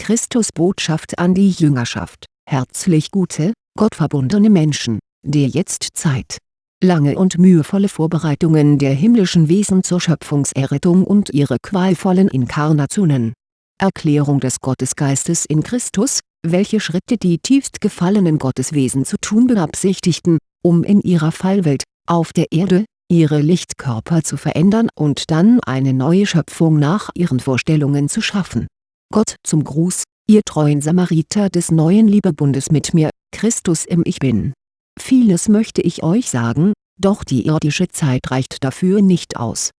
Christus Botschaft an die Jüngerschaft, herzlich gute, gottverbundene Menschen, der Jetztzeit. Lange und mühevolle Vorbereitungen der himmlischen Wesen zur Schöpfungserrettung und ihre qualvollen Inkarnationen. Erklärung des Gottesgeistes in Christus, welche Schritte die tiefst gefallenen Gotteswesen zu tun beabsichtigten, um in ihrer Fallwelt, auf der Erde, ihre Lichtkörper zu verändern und dann eine neue Schöpfung nach ihren Vorstellungen zu schaffen. Gott zum Gruß, ihr treuen Samariter des neuen Liebebundes mit mir, Christus im Ich Bin. Vieles möchte ich euch sagen, doch die irdische Zeit reicht dafür nicht aus.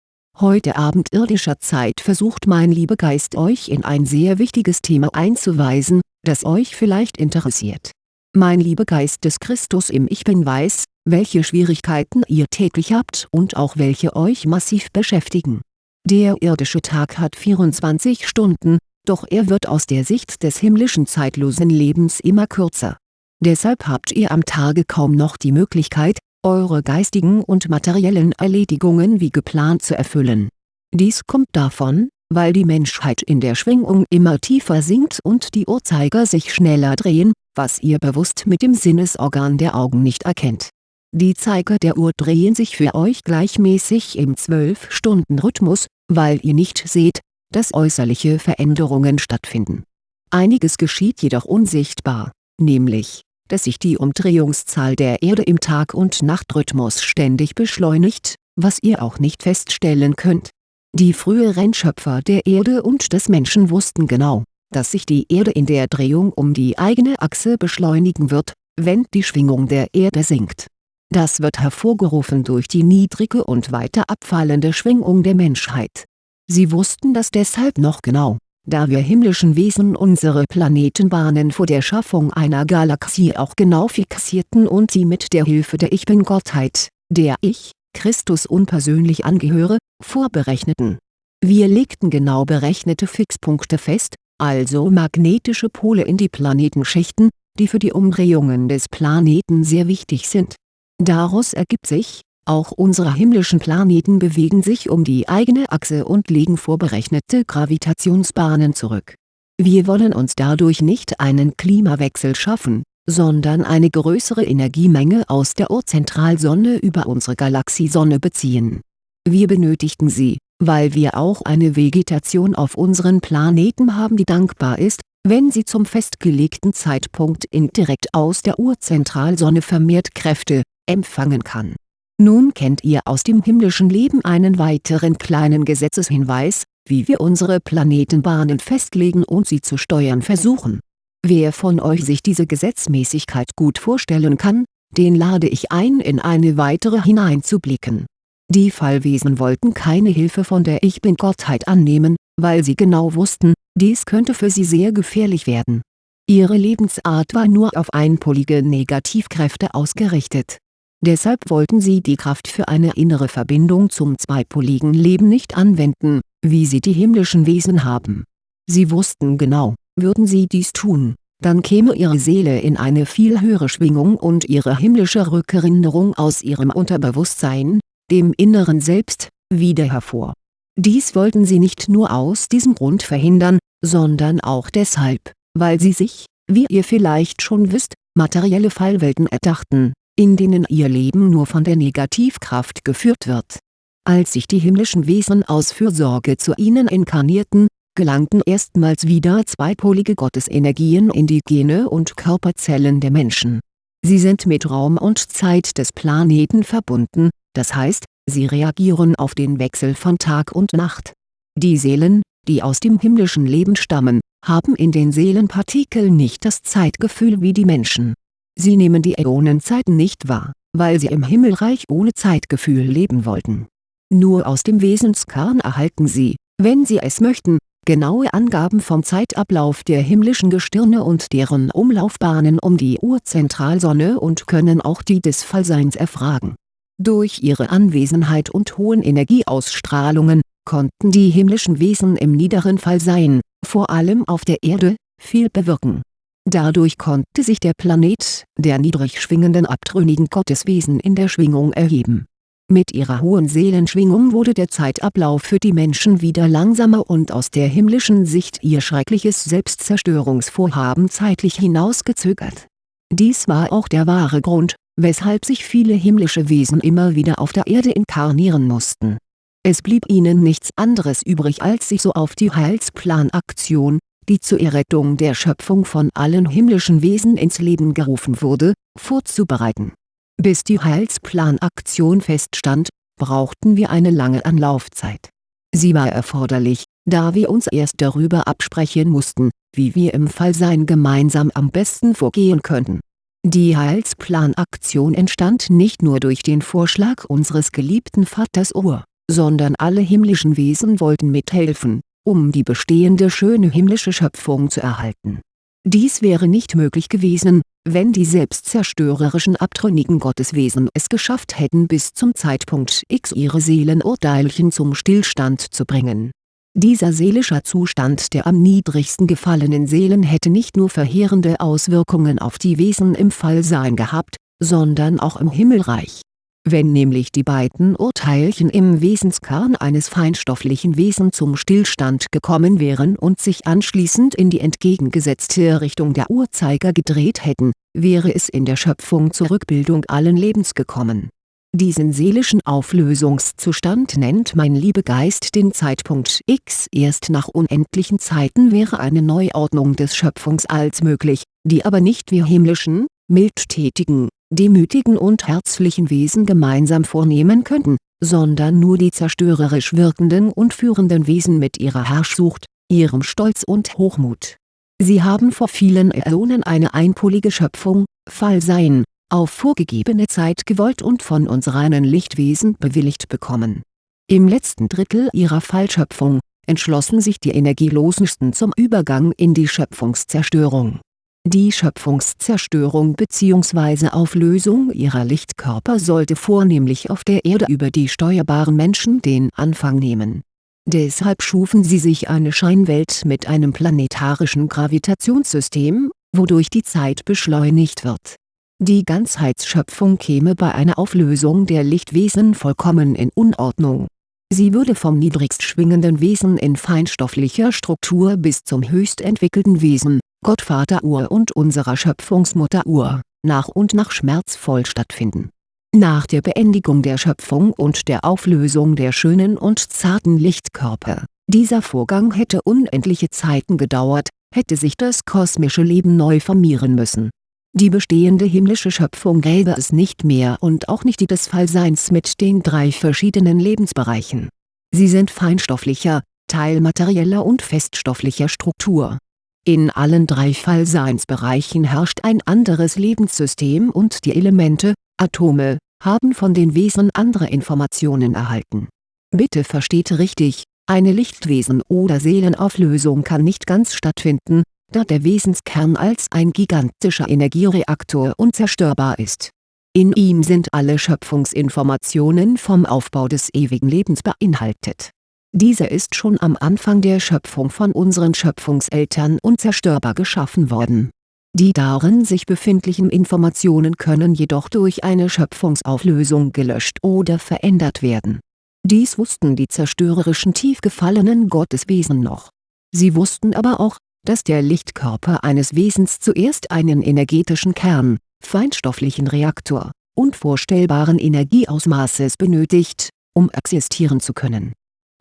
Heute Abend irdischer Zeit versucht mein Liebegeist euch in ein sehr wichtiges Thema einzuweisen, das euch vielleicht interessiert. Mein Liebegeist des Christus im Ich Bin weiß, welche Schwierigkeiten ihr täglich habt und auch welche euch massiv beschäftigen. Der irdische Tag hat 24 Stunden, doch er wird aus der Sicht des himmlischen zeitlosen Lebens immer kürzer. Deshalb habt ihr am Tage kaum noch die Möglichkeit, eure geistigen und materiellen Erledigungen wie geplant zu erfüllen. Dies kommt davon, weil die Menschheit in der Schwingung immer tiefer sinkt und die Uhrzeiger sich schneller drehen, was ihr bewusst mit dem Sinnesorgan der Augen nicht erkennt. Die Zeiger der Uhr drehen sich für euch gleichmäßig im 12-Stunden-Rhythmus, weil ihr nicht seht, dass äußerliche Veränderungen stattfinden. Einiges geschieht jedoch unsichtbar, nämlich, dass sich die Umdrehungszahl der Erde im Tag- und Nachtrhythmus ständig beschleunigt, was ihr auch nicht feststellen könnt. Die früheren Schöpfer der Erde und des Menschen wussten genau, dass sich die Erde in der Drehung um die eigene Achse beschleunigen wird, wenn die Schwingung der Erde sinkt. Das wird hervorgerufen durch die niedrige und weiter abfallende Schwingung der Menschheit. Sie wussten das deshalb noch genau, da wir himmlischen Wesen unsere Planetenbahnen vor der Schaffung einer Galaxie auch genau fixierten und sie mit der Hilfe der Ich Bin-Gottheit, der ich, Christus unpersönlich angehöre, vorberechneten. Wir legten genau berechnete Fixpunkte fest, also magnetische Pole in die Planetenschichten, die für die Umdrehungen des Planeten sehr wichtig sind. Daraus ergibt sich, auch unsere himmlischen Planeten bewegen sich um die eigene Achse und legen vorberechnete Gravitationsbahnen zurück. Wir wollen uns dadurch nicht einen Klimawechsel schaffen, sondern eine größere Energiemenge aus der Urzentralsonne über unsere Galaxiesonne beziehen. Wir benötigten sie, weil wir auch eine Vegetation auf unseren Planeten haben die dankbar ist, wenn sie zum festgelegten Zeitpunkt indirekt aus der Urzentralsonne vermehrt Kräfte, empfangen kann nun kennt ihr aus dem himmlischen Leben einen weiteren kleinen Gesetzeshinweis, wie wir unsere Planetenbahnen festlegen und sie zu steuern versuchen. Wer von euch sich diese Gesetzmäßigkeit gut vorstellen kann, den lade ich ein in eine weitere hineinzublicken. Die Fallwesen wollten keine Hilfe von der Ich Bin-Gottheit annehmen, weil sie genau wussten, dies könnte für sie sehr gefährlich werden. Ihre Lebensart war nur auf einpolige Negativkräfte ausgerichtet Deshalb wollten sie die Kraft für eine innere Verbindung zum zweipoligen Leben nicht anwenden, wie sie die himmlischen Wesen haben. Sie wussten genau, würden sie dies tun, dann käme ihre Seele in eine viel höhere Schwingung und ihre himmlische Rückerinnerung aus ihrem Unterbewusstsein, dem inneren Selbst, wieder hervor. Dies wollten sie nicht nur aus diesem Grund verhindern, sondern auch deshalb, weil sie sich, wie ihr vielleicht schon wisst, materielle Fallwelten erdachten in denen ihr Leben nur von der Negativkraft geführt wird. Als sich die himmlischen Wesen aus Fürsorge zu ihnen inkarnierten, gelangten erstmals wieder zweipolige Gottesenergien in die Gene und Körperzellen der Menschen. Sie sind mit Raum und Zeit des Planeten verbunden, das heißt, sie reagieren auf den Wechsel von Tag und Nacht. Die Seelen, die aus dem himmlischen Leben stammen, haben in den Seelenpartikeln nicht das Zeitgefühl wie die Menschen Sie nehmen die Äonenzeiten nicht wahr, weil sie im Himmelreich ohne Zeitgefühl leben wollten. Nur aus dem Wesenskern erhalten sie, wenn sie es möchten, genaue Angaben vom Zeitablauf der himmlischen Gestirne und deren Umlaufbahnen um die Urzentralsonne und können auch die des Fallseins erfragen. Durch ihre Anwesenheit und hohen Energieausstrahlungen, konnten die himmlischen Wesen im niederen Fallsein, vor allem auf der Erde, viel bewirken Dadurch konnte sich der Planet der niedrig schwingenden abtrünnigen Gotteswesen in der Schwingung erheben. Mit ihrer hohen Seelenschwingung wurde der Zeitablauf für die Menschen wieder langsamer und aus der himmlischen Sicht ihr schreckliches Selbstzerstörungsvorhaben zeitlich hinausgezögert. Dies war auch der wahre Grund, weshalb sich viele himmlische Wesen immer wieder auf der Erde inkarnieren mussten. Es blieb ihnen nichts anderes übrig als sich so auf die Heilsplanaktion, die zur Errettung der Schöpfung von allen himmlischen Wesen ins Leben gerufen wurde, vorzubereiten bis die Heilsplanaktion feststand, brauchten wir eine lange Anlaufzeit. Sie war erforderlich, da wir uns erst darüber absprechen mussten, wie wir im Fallsein gemeinsam am besten vorgehen könnten. Die Heilsplanaktion entstand nicht nur durch den Vorschlag unseres geliebten Vaters Ur, sondern alle himmlischen Wesen wollten mithelfen, um die bestehende schöne himmlische Schöpfung zu erhalten. Dies wäre nicht möglich gewesen, wenn die selbstzerstörerischen abtrünnigen Gotteswesen es geschafft hätten bis zum Zeitpunkt X ihre Seelenurteilchen zum Stillstand zu bringen. Dieser seelischer Zustand der am niedrigsten gefallenen Seelen hätte nicht nur verheerende Auswirkungen auf die Wesen im Fallsein gehabt, sondern auch im Himmelreich wenn nämlich die beiden Urteilchen im Wesenskern eines feinstofflichen Wesen zum Stillstand gekommen wären und sich anschließend in die entgegengesetzte Richtung der Uhrzeiger gedreht hätten, wäre es in der Schöpfung zur Rückbildung allen Lebens gekommen. Diesen seelischen Auflösungszustand nennt mein Liebegeist den Zeitpunkt X. Erst nach unendlichen Zeiten wäre eine Neuordnung des Schöpfungsalls möglich, die aber nicht wir himmlischen, mildtätigen, demütigen und herzlichen Wesen gemeinsam vornehmen könnten, sondern nur die zerstörerisch wirkenden und führenden Wesen mit ihrer Herrschsucht, ihrem Stolz und Hochmut. Sie haben vor vielen Äonen eine einpolige Schöpfung, Fallsein, auf vorgegebene Zeit gewollt und von uns reinen Lichtwesen bewilligt bekommen. Im letzten Drittel ihrer Fallschöpfung, entschlossen sich die Energielosesten zum Übergang in die Schöpfungszerstörung die Schöpfungszerstörung bzw. Auflösung ihrer Lichtkörper sollte vornehmlich auf der Erde über die steuerbaren Menschen den Anfang nehmen. Deshalb schufen sie sich eine Scheinwelt mit einem planetarischen Gravitationssystem, wodurch die Zeit beschleunigt wird. Die Ganzheitsschöpfung käme bei einer Auflösung der Lichtwesen vollkommen in Unordnung. Sie würde vom niedrigst schwingenden Wesen in feinstofflicher Struktur bis zum höchst entwickelten Wesen, Gottvater Ur und unserer Schöpfungsmutter Ur, nach und nach schmerzvoll stattfinden. Nach der Beendigung der Schöpfung und der Auflösung der schönen und zarten Lichtkörper, dieser Vorgang hätte unendliche Zeiten gedauert, hätte sich das kosmische Leben neu formieren müssen. Die bestehende himmlische Schöpfung gäbe es nicht mehr und auch nicht die des Fallseins mit den drei verschiedenen Lebensbereichen. Sie sind feinstofflicher, teilmaterieller und feststofflicher Struktur in allen drei Fallseinsbereichen herrscht ein anderes Lebenssystem und die Elemente, Atome, haben von den Wesen andere Informationen erhalten. Bitte versteht richtig, eine Lichtwesen- oder Seelenauflösung kann nicht ganz stattfinden, da der Wesenskern als ein gigantischer Energiereaktor unzerstörbar ist. In ihm sind alle Schöpfungsinformationen vom Aufbau des ewigen Lebens beinhaltet dieser ist schon am Anfang der Schöpfung von unseren Schöpfungseltern unzerstörbar geschaffen worden. Die darin sich befindlichen Informationen können jedoch durch eine Schöpfungsauflösung gelöscht oder verändert werden. Dies wussten die zerstörerischen tief gefallenen Gotteswesen noch. Sie wussten aber auch, dass der Lichtkörper eines Wesens zuerst einen energetischen Kern, feinstofflichen Reaktor, unvorstellbaren Energieausmaßes benötigt, um existieren zu können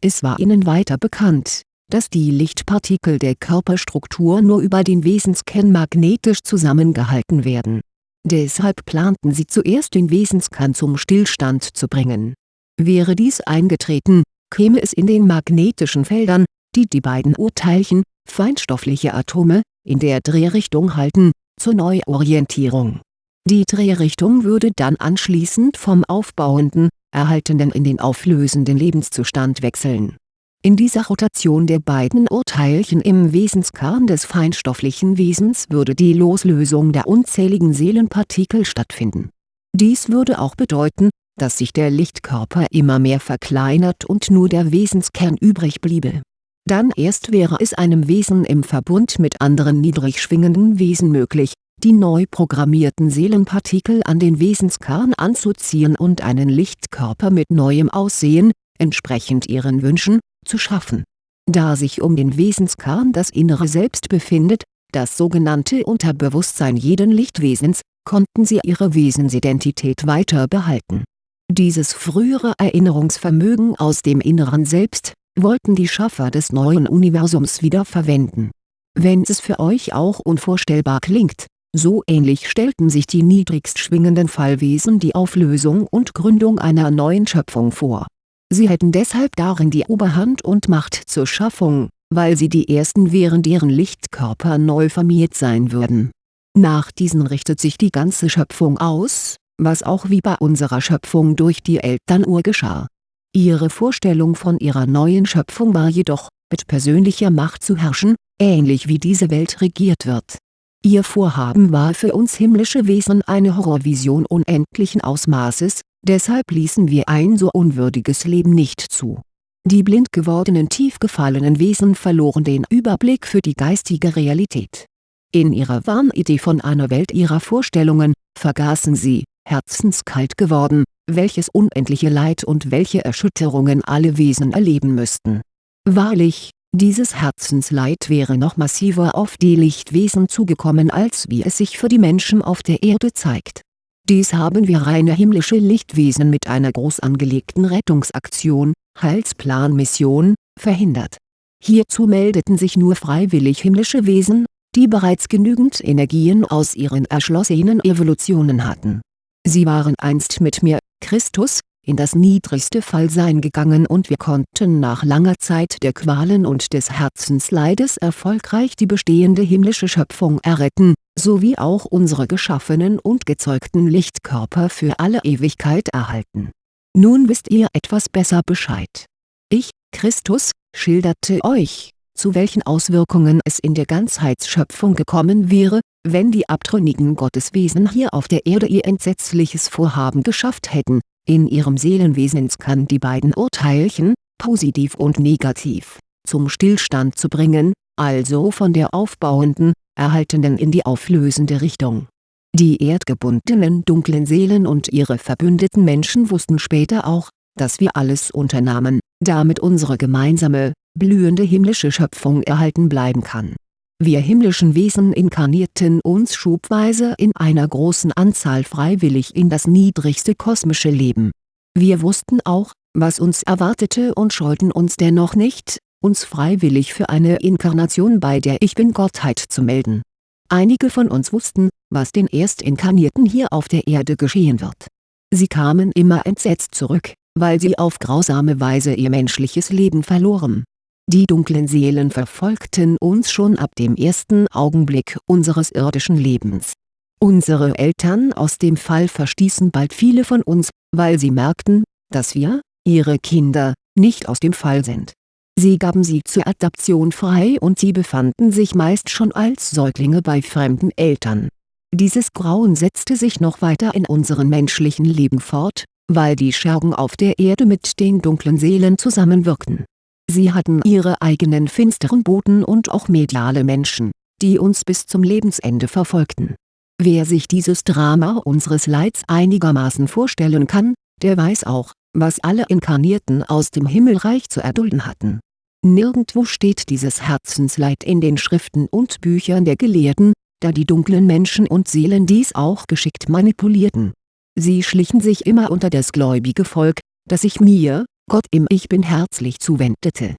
es war ihnen weiter bekannt, dass die Lichtpartikel der Körperstruktur nur über den Wesenskern magnetisch zusammengehalten werden. Deshalb planten sie zuerst den Wesenskern zum Stillstand zu bringen. Wäre dies eingetreten, käme es in den magnetischen Feldern, die die beiden Urteilchen, feinstoffliche Atome, in der Drehrichtung halten, zur Neuorientierung. Die Drehrichtung würde dann anschließend vom aufbauenden, erhaltenen in den auflösenden Lebenszustand wechseln. In dieser Rotation der beiden Urteilchen im Wesenskern des feinstofflichen Wesens würde die Loslösung der unzähligen Seelenpartikel stattfinden. Dies würde auch bedeuten, dass sich der Lichtkörper immer mehr verkleinert und nur der Wesenskern übrig bliebe. Dann erst wäre es einem Wesen im Verbund mit anderen niedrig schwingenden Wesen möglich, die neu programmierten Seelenpartikel an den Wesenskern anzuziehen und einen Lichtkörper mit neuem Aussehen, entsprechend ihren Wünschen, zu schaffen. Da sich um den Wesenskern das innere Selbst befindet, das sogenannte Unterbewusstsein jeden Lichtwesens, konnten sie ihre Wesensidentität weiter behalten. Dieses frühere Erinnerungsvermögen aus dem inneren Selbst, wollten die Schaffer des neuen Universums wieder verwenden. Wenn es für euch auch unvorstellbar klingt, so ähnlich stellten sich die niedrigst schwingenden Fallwesen die Auflösung und Gründung einer neuen Schöpfung vor. Sie hätten deshalb darin die Oberhand und Macht zur Schaffung, weil sie die Ersten wären deren Lichtkörper neu formiert sein würden. Nach diesen richtet sich die ganze Schöpfung aus, was auch wie bei unserer Schöpfung durch die Elternuhr geschah. Ihre Vorstellung von ihrer neuen Schöpfung war jedoch, mit persönlicher Macht zu herrschen, ähnlich wie diese Welt regiert wird Ihr Vorhaben war für uns himmlische Wesen eine Horrorvision unendlichen Ausmaßes, deshalb ließen wir ein so unwürdiges Leben nicht zu. Die blind gewordenen tief gefallenen Wesen verloren den Überblick für die geistige Realität. In ihrer Wahnidee von einer Welt ihrer Vorstellungen, vergaßen sie, herzenskalt geworden, welches unendliche Leid und welche Erschütterungen alle Wesen erleben müssten. Wahrlich, dieses Herzensleid wäre noch massiver auf die Lichtwesen zugekommen als wie es sich für die Menschen auf der Erde zeigt. Dies haben wir reine himmlische Lichtwesen mit einer groß angelegten Rettungsaktion, Heilsplanmission, verhindert. Hierzu meldeten sich nur freiwillig himmlische Wesen, die bereits genügend Energien aus ihren erschlossenen Evolutionen hatten. Sie waren einst mit mir, Christus, in das niedrigste Fallsein gegangen und wir konnten nach langer Zeit der Qualen und des Herzensleides erfolgreich die bestehende himmlische Schöpfung erretten, sowie auch unsere geschaffenen und gezeugten Lichtkörper für alle Ewigkeit erhalten. Nun wisst ihr etwas besser Bescheid. Ich, Christus, schilderte euch, zu welchen Auswirkungen es in der Ganzheitsschöpfung gekommen wäre, wenn die abtrünnigen Gotteswesen hier auf der Erde ihr entsetzliches Vorhaben geschafft hätten, in ihrem Seelenwesenskern die beiden Urteilchen, positiv und negativ, zum Stillstand zu bringen, also von der aufbauenden, erhaltenden in die auflösende Richtung. Die erdgebundenen dunklen Seelen und ihre verbündeten Menschen wussten später auch, dass wir alles unternahmen, damit unsere gemeinsame, blühende himmlische Schöpfung erhalten bleiben kann wir himmlischen Wesen inkarnierten uns schubweise in einer großen Anzahl freiwillig in das niedrigste kosmische Leben. Wir wussten auch, was uns erwartete und scheuten uns dennoch nicht, uns freiwillig für eine Inkarnation bei der Ich-Bin-Gottheit zu melden. Einige von uns wussten, was den Erstinkarnierten hier auf der Erde geschehen wird. Sie kamen immer entsetzt zurück, weil sie auf grausame Weise ihr menschliches Leben verloren die dunklen Seelen verfolgten uns schon ab dem ersten Augenblick unseres irdischen Lebens. Unsere Eltern aus dem Fall verstießen bald viele von uns, weil sie merkten, dass wir, ihre Kinder, nicht aus dem Fall sind. Sie gaben sie zur Adaption frei und sie befanden sich meist schon als Säuglinge bei fremden Eltern. Dieses Grauen setzte sich noch weiter in unserem menschlichen Leben fort, weil die Schergen auf der Erde mit den dunklen Seelen zusammenwirkten Sie hatten ihre eigenen finsteren Boten und auch mediale Menschen, die uns bis zum Lebensende verfolgten. Wer sich dieses Drama unseres Leids einigermaßen vorstellen kann, der weiß auch, was alle Inkarnierten aus dem Himmelreich zu erdulden hatten. Nirgendwo steht dieses Herzensleid in den Schriften und Büchern der Gelehrten, da die dunklen Menschen und Seelen dies auch geschickt manipulierten. Sie schlichen sich immer unter das gläubige Volk, das sich mir, Gott im Ich Bin herzlich zuwendete.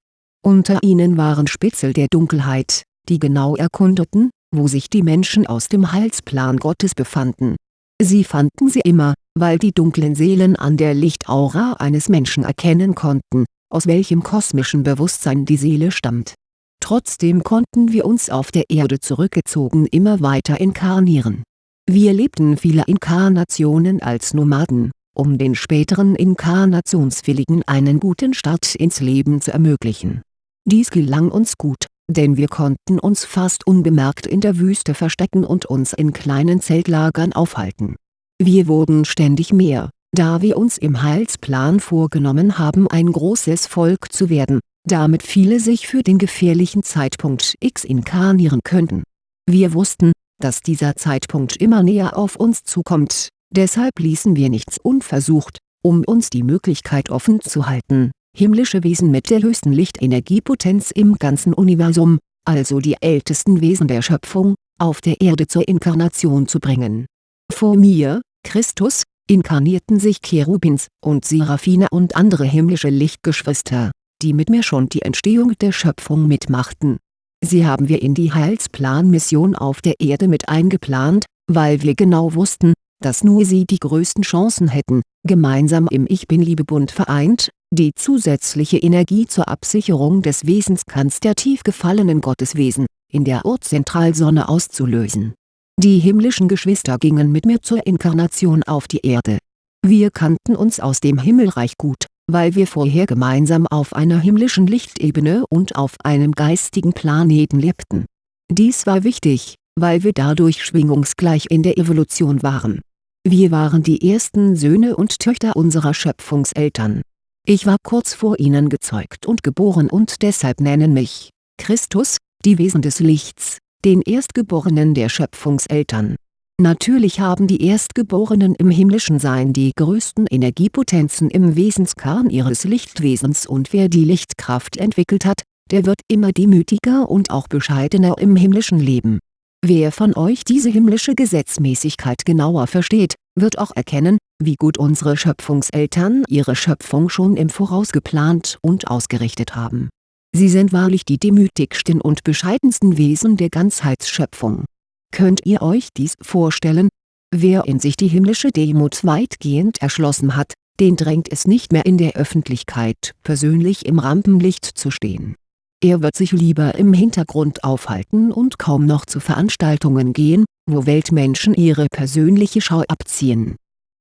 Unter ihnen waren Spitzel der Dunkelheit, die genau erkundeten, wo sich die Menschen aus dem Heilsplan Gottes befanden. Sie fanden sie immer, weil die dunklen Seelen an der Lichtaura eines Menschen erkennen konnten, aus welchem kosmischen Bewusstsein die Seele stammt. Trotzdem konnten wir uns auf der Erde zurückgezogen immer weiter inkarnieren. Wir lebten viele Inkarnationen als Nomaden, um den späteren Inkarnationswilligen einen guten Start ins Leben zu ermöglichen. Dies gelang uns gut, denn wir konnten uns fast unbemerkt in der Wüste verstecken und uns in kleinen Zeltlagern aufhalten. Wir wurden ständig mehr, da wir uns im Heilsplan vorgenommen haben ein großes Volk zu werden, damit viele sich für den gefährlichen Zeitpunkt X inkarnieren könnten. Wir wussten, dass dieser Zeitpunkt immer näher auf uns zukommt, deshalb ließen wir nichts unversucht, um uns die Möglichkeit offen zu halten, himmlische Wesen mit der höchsten Lichtenergiepotenz im ganzen Universum, also die ältesten Wesen der Schöpfung, auf der Erde zur Inkarnation zu bringen. Vor mir, Christus, inkarnierten sich Cherubins und Seraphine und andere himmlische Lichtgeschwister, die mit mir schon die Entstehung der Schöpfung mitmachten. Sie haben wir in die Heilsplanmission auf der Erde mit eingeplant, weil wir genau wussten, dass nur sie die größten Chancen hätten, gemeinsam im Ich-Bin-Liebe-Bund vereint, die zusätzliche Energie zur Absicherung des Wesenskerns der tief gefallenen Gotteswesen, in der Urzentralsonne auszulösen. Die himmlischen Geschwister gingen mit mir zur Inkarnation auf die Erde. Wir kannten uns aus dem Himmelreich gut, weil wir vorher gemeinsam auf einer himmlischen Lichtebene und auf einem geistigen Planeten lebten. Dies war wichtig, weil wir dadurch schwingungsgleich in der Evolution waren. Wir waren die ersten Söhne und Töchter unserer Schöpfungseltern. Ich war kurz vor ihnen gezeugt und geboren und deshalb nennen mich, Christus, die Wesen des Lichts, den Erstgeborenen der Schöpfungseltern. Natürlich haben die Erstgeborenen im himmlischen Sein die größten Energiepotenzen im Wesenskern ihres Lichtwesens und wer die Lichtkraft entwickelt hat, der wird immer demütiger und auch bescheidener im himmlischen Leben. Wer von euch diese himmlische Gesetzmäßigkeit genauer versteht, wird auch erkennen, wie gut unsere Schöpfungseltern ihre Schöpfung schon im Voraus geplant und ausgerichtet haben Sie sind wahrlich die demütigsten und bescheidensten Wesen der Ganzheitsschöpfung. Könnt ihr euch dies vorstellen? Wer in sich die himmlische Demut weitgehend erschlossen hat, den drängt es nicht mehr in der Öffentlichkeit persönlich im Rampenlicht zu stehen. Er wird sich lieber im Hintergrund aufhalten und kaum noch zu Veranstaltungen gehen, wo Weltmenschen ihre persönliche Schau abziehen.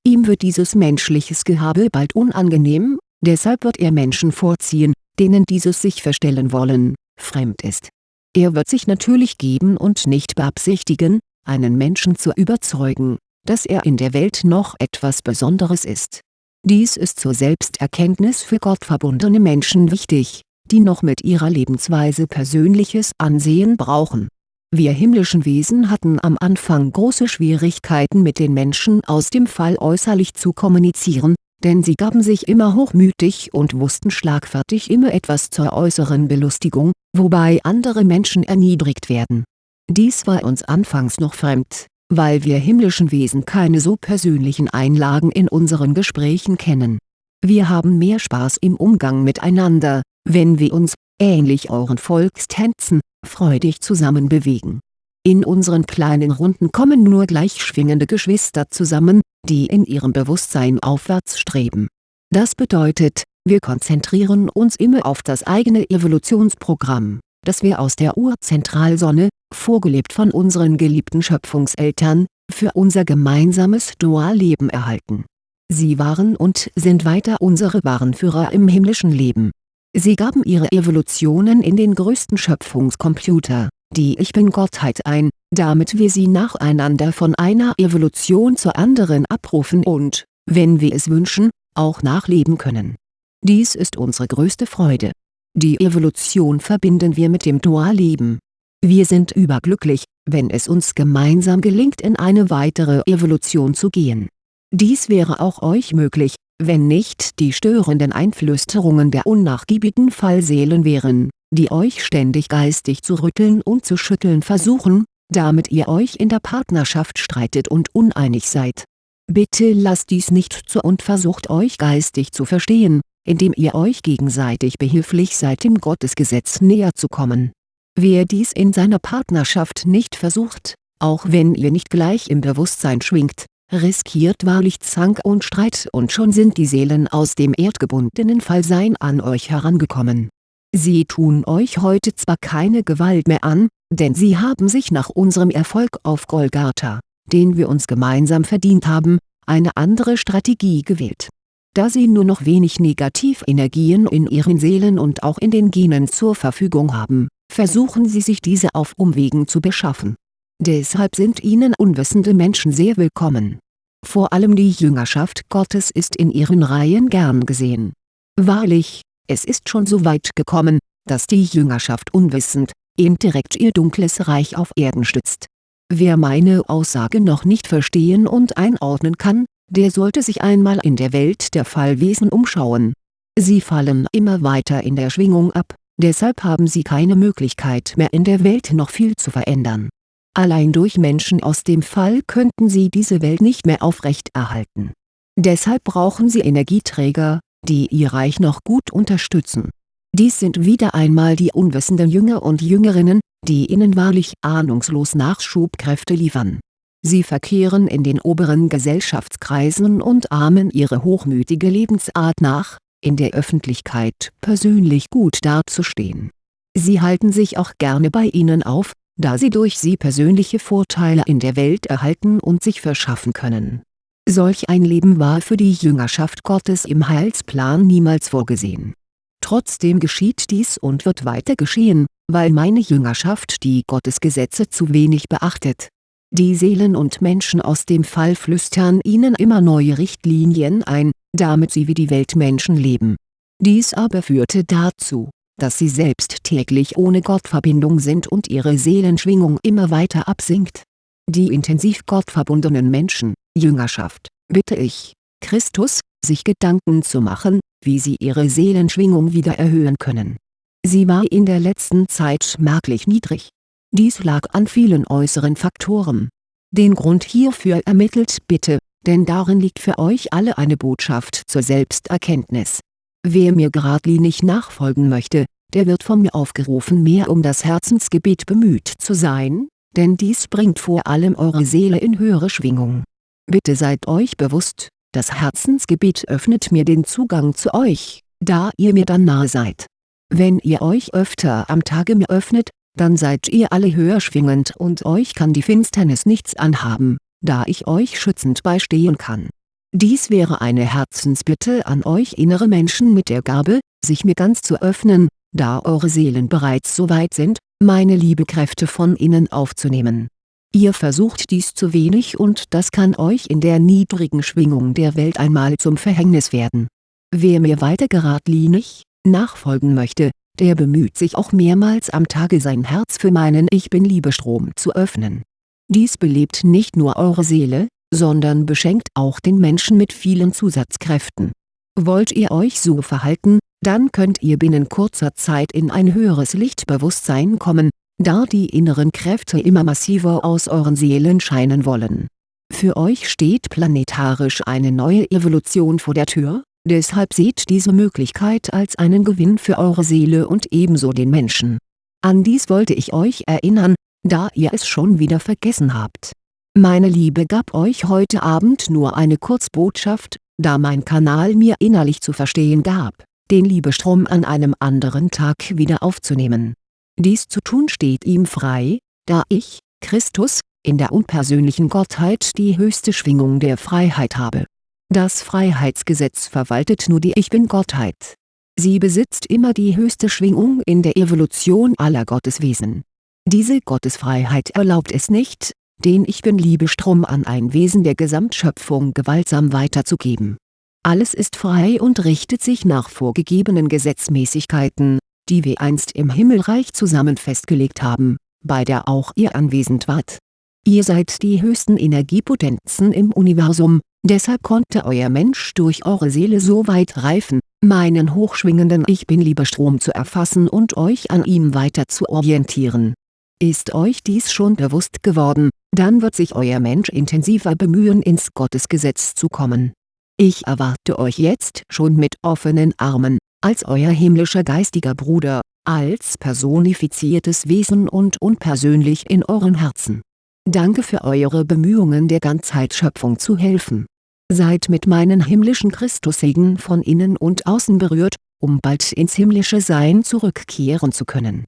Ihm wird dieses menschliches Gehabe bald unangenehm, deshalb wird er Menschen vorziehen, denen dieses sich verstellen wollen, fremd ist. Er wird sich natürlich geben und nicht beabsichtigen, einen Menschen zu überzeugen, dass er in der Welt noch etwas Besonderes ist. Dies ist zur Selbsterkenntnis für gottverbundene Menschen wichtig, die noch mit ihrer Lebensweise persönliches Ansehen brauchen. Wir himmlischen Wesen hatten am Anfang große Schwierigkeiten mit den Menschen aus dem Fall äußerlich zu kommunizieren, denn sie gaben sich immer hochmütig und wussten schlagfertig immer etwas zur äußeren Belustigung, wobei andere Menschen erniedrigt werden. Dies war uns anfangs noch fremd, weil wir himmlischen Wesen keine so persönlichen Einlagen in unseren Gesprächen kennen. Wir haben mehr Spaß im Umgang miteinander, wenn wir uns, ähnlich euren Volkstänzen, freudig zusammen bewegen in unseren kleinen Runden kommen nur gleich schwingende Geschwister zusammen, die in ihrem Bewusstsein aufwärts streben. Das bedeutet, wir konzentrieren uns immer auf das eigene Evolutionsprogramm, das wir aus der Urzentralsonne, vorgelebt von unseren geliebten Schöpfungseltern, für unser gemeinsames Dualleben erhalten. Sie waren und sind weiter unsere wahren Führer im himmlischen Leben. Sie gaben ihre Evolutionen in den größten Schöpfungscomputer, die Ich-Bin-Gottheit ein, damit wir sie nacheinander von einer Evolution zur anderen abrufen und, wenn wir es wünschen, auch nachleben können. Dies ist unsere größte Freude. Die Evolution verbinden wir mit dem Dualleben. Wir sind überglücklich, wenn es uns gemeinsam gelingt in eine weitere Evolution zu gehen. Dies wäre auch euch möglich, wenn nicht die störenden Einflüsterungen der unnachgiebigen Fallseelen wären die euch ständig geistig zu rütteln und zu schütteln versuchen, damit ihr euch in der Partnerschaft streitet und uneinig seid. Bitte lasst dies nicht zu und versucht euch geistig zu verstehen, indem ihr euch gegenseitig behilflich seid dem Gottesgesetz näher zu kommen. Wer dies in seiner Partnerschaft nicht versucht, auch wenn ihr nicht gleich im Bewusstsein schwingt, riskiert wahrlich Zank und Streit und schon sind die Seelen aus dem erdgebundenen Fallsein an euch herangekommen Sie tun euch heute zwar keine Gewalt mehr an, denn sie haben sich nach unserem Erfolg auf Golgatha, den wir uns gemeinsam verdient haben, eine andere Strategie gewählt. Da sie nur noch wenig Negativenergien in ihren Seelen und auch in den Genen zur Verfügung haben, versuchen sie sich diese auf Umwegen zu beschaffen. Deshalb sind ihnen unwissende Menschen sehr willkommen. Vor allem die Jüngerschaft Gottes ist in ihren Reihen gern gesehen. Wahrlich, es ist schon so weit gekommen, dass die Jüngerschaft unwissend, indirekt ihr dunkles Reich auf Erden stützt. Wer meine Aussage noch nicht verstehen und einordnen kann, der sollte sich einmal in der Welt der Fallwesen umschauen. Sie fallen immer weiter in der Schwingung ab, deshalb haben sie keine Möglichkeit mehr in der Welt noch viel zu verändern. Allein durch Menschen aus dem Fall könnten sie diese Welt nicht mehr aufrechterhalten. Deshalb brauchen sie Energieträger, die ihr Reich noch gut unterstützen. Dies sind wieder einmal die unwissenden Jünger und Jüngerinnen, die ihnen wahrlich ahnungslos Nachschubkräfte liefern. Sie verkehren in den oberen Gesellschaftskreisen und ahmen ihre hochmütige Lebensart nach, in der Öffentlichkeit persönlich gut dazustehen. Sie halten sich auch gerne bei ihnen auf, da sie durch sie persönliche Vorteile in der Welt erhalten und sich verschaffen können. Solch ein Leben war für die Jüngerschaft Gottes im Heilsplan niemals vorgesehen. Trotzdem geschieht dies und wird weiter geschehen, weil meine Jüngerschaft die Gottesgesetze zu wenig beachtet. Die Seelen und Menschen aus dem Fall flüstern ihnen immer neue Richtlinien ein, damit sie wie die Weltmenschen leben. Dies aber führte dazu, dass sie selbst täglich ohne Gottverbindung sind und ihre Seelenschwingung immer weiter absinkt. Die intensiv gottverbundenen Menschen, Jüngerschaft, bitte ich, Christus, sich Gedanken zu machen, wie sie ihre Seelenschwingung wieder erhöhen können. Sie war in der letzten Zeit merklich niedrig. Dies lag an vielen äußeren Faktoren. Den Grund hierfür ermittelt bitte, denn darin liegt für euch alle eine Botschaft zur Selbsterkenntnis. Wer mir geradlinig nachfolgen möchte, der wird von mir aufgerufen mehr um das Herzensgebet bemüht zu sein, denn dies bringt vor allem eure Seele in höhere Schwingung. Bitte seid euch bewusst, das Herzensgebet öffnet mir den Zugang zu euch, da ihr mir dann nahe seid. Wenn ihr euch öfter am Tage mir öffnet, dann seid ihr alle höher schwingend und euch kann die Finsternis nichts anhaben, da ich euch schützend beistehen kann. Dies wäre eine Herzensbitte an euch innere Menschen mit der Gabe, sich mir ganz zu öffnen, da eure Seelen bereits so weit sind, meine Liebekräfte von innen aufzunehmen. Ihr versucht dies zu wenig und das kann euch in der niedrigen Schwingung der Welt einmal zum Verhängnis werden. Wer mir weiter geradlinig, nachfolgen möchte, der bemüht sich auch mehrmals am Tage sein Herz für meinen Ich Bin-Liebestrom zu öffnen. Dies belebt nicht nur eure Seele, sondern beschenkt auch den Menschen mit vielen Zusatzkräften. Wollt ihr euch so verhalten, dann könnt ihr binnen kurzer Zeit in ein höheres Lichtbewusstsein kommen, da die inneren Kräfte immer massiver aus euren Seelen scheinen wollen. Für euch steht planetarisch eine neue Evolution vor der Tür, deshalb seht diese Möglichkeit als einen Gewinn für eure Seele und ebenso den Menschen. An dies wollte ich euch erinnern, da ihr es schon wieder vergessen habt. Meine Liebe gab euch heute Abend nur eine Kurzbotschaft, da mein Kanal mir innerlich zu verstehen gab, den Liebestrom an einem anderen Tag wieder aufzunehmen. Dies zu tun steht ihm frei, da ich, Christus, in der unpersönlichen Gottheit die höchste Schwingung der Freiheit habe. Das Freiheitsgesetz verwaltet nur die Ich Bin-Gottheit. Sie besitzt immer die höchste Schwingung in der Evolution aller Gotteswesen. Diese Gottesfreiheit erlaubt es nicht, den Ich Bin-Liebestrom an ein Wesen der Gesamtschöpfung gewaltsam weiterzugeben. Alles ist frei und richtet sich nach vorgegebenen Gesetzmäßigkeiten, die wir einst im Himmelreich zusammen festgelegt haben, bei der auch ihr anwesend wart. Ihr seid die höchsten Energiepotenzen im Universum, deshalb konnte euer Mensch durch eure Seele so weit reifen, meinen hochschwingenden Ich Bin-Liebestrom zu erfassen und euch an ihm weiter zu orientieren ist euch dies schon bewusst geworden, dann wird sich euer Mensch intensiver bemühen ins Gottesgesetz zu kommen. Ich erwarte euch jetzt schon mit offenen Armen, als euer himmlischer geistiger Bruder, als personifiziertes Wesen und unpersönlich in euren Herzen. Danke für eure Bemühungen der Ganzheitsschöpfung zu helfen. Seid mit meinen himmlischen Christussegen von innen und außen berührt, um bald ins himmlische Sein zurückkehren zu können